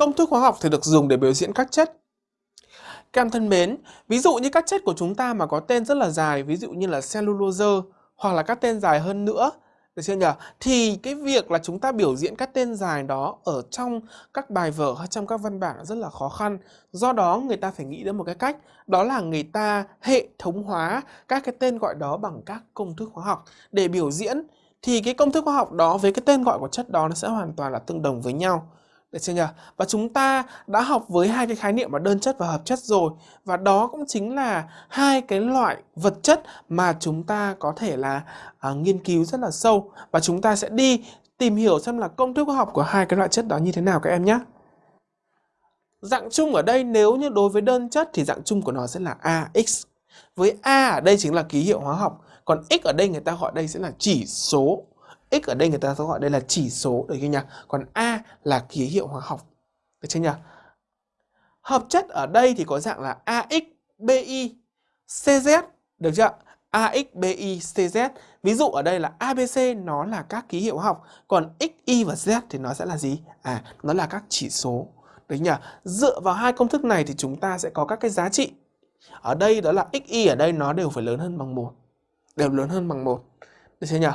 Công thức hóa học thì được dùng để biểu diễn các chất. Các em thân mến, ví dụ như các chất của chúng ta mà có tên rất là dài, ví dụ như là cellulose hoặc là các tên dài hơn nữa, được chưa nhỉ? Thì cái việc là chúng ta biểu diễn các tên dài đó ở trong các bài vở hay trong các văn bản rất là khó khăn. Do đó người ta phải nghĩ đến một cái cách, đó là người ta hệ thống hóa các cái tên gọi đó bằng các công thức hóa học để biểu diễn. Thì cái công thức hóa học đó với cái tên gọi của chất đó nó sẽ hoàn toàn là tương đồng với nhau. Được chưa nhỉ? Và chúng ta đã học với hai cái khái niệm là đơn chất và hợp chất rồi. Và đó cũng chính là hai cái loại vật chất mà chúng ta có thể là à, nghiên cứu rất là sâu. Và chúng ta sẽ đi tìm hiểu xem là công thức hóa học của hai cái loại chất đó như thế nào các em nhé. Dạng chung ở đây nếu như đối với đơn chất thì dạng chung của nó sẽ là AX. Với A ở đây chính là ký hiệu hóa học, còn X ở đây người ta gọi đây sẽ là chỉ số x ở đây người ta sẽ gọi đây là chỉ số được chưa nhỉ? Còn a là ký hiệu hóa học. Được chưa nhỉ? Hợp chất ở đây thì có dạng là AX, BI, CZ, được chưa? AX, BI, CZ. Ví dụ ở đây là ABC nó là các ký hiệu hóa học, còn X, Y và Z thì nó sẽ là gì? À, nó là các chỉ số. Được nhỉ? Dựa vào hai công thức này thì chúng ta sẽ có các cái giá trị. Ở đây đó là X, Y ở đây nó đều phải lớn hơn bằng 1. Đều lớn hơn bằng 1. Được chưa nhỉ?